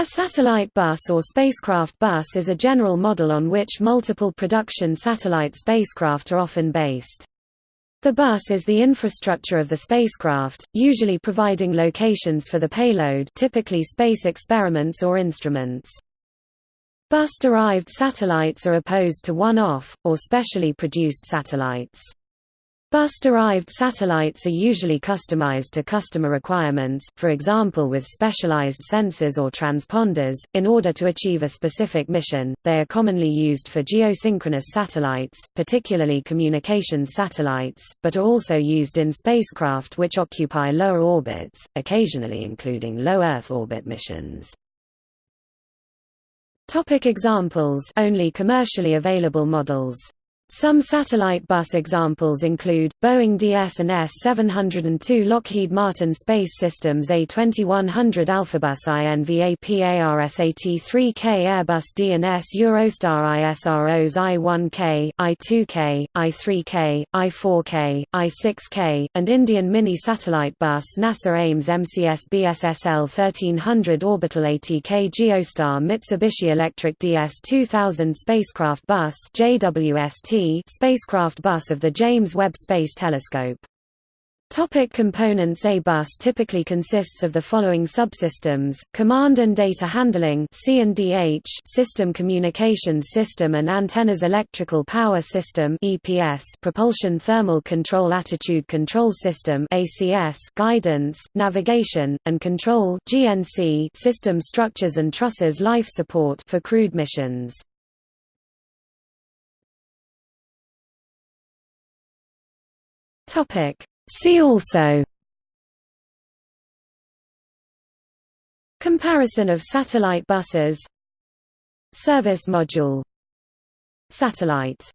A satellite bus or spacecraft bus is a general model on which multiple production satellite spacecraft are often based. The bus is the infrastructure of the spacecraft, usually providing locations for the payload typically space experiments or instruments. Bus-derived satellites are opposed to one-off, or specially produced satellites. Bus-derived satellites are usually customized to customer requirements, for example with specialized sensors or transponders, in order to achieve a specific mission. They are commonly used for geosynchronous satellites, particularly communications satellites, but are also used in spacecraft which occupy lower orbits, occasionally including low Earth orbit missions. Topic examples Only commercially available models some satellite bus examples include, Boeing DS and S-702 Lockheed Martin Space Systems A2100 Alphabus INVAPARSAT-3K Airbus D&S Eurostar ISROs I-1K, I-2K, I-3K, I-4K, I-6K, and Indian Mini Satellite Bus NASA Ames MCS BSSL 1300 Orbital ATK Geostar Mitsubishi Electric DS-2000 Spacecraft Bus JWST spacecraft bus of the James Webb Space Telescope. Topic components A bus typically consists of the following subsystems, command and data handling system communications system and antennas electrical power system EPS propulsion thermal control attitude control system ACS guidance, navigation, and control GNC system structures and trusses life support for crewed missions. Topic. See also. Comparison of satellite buses. Service module. Satellite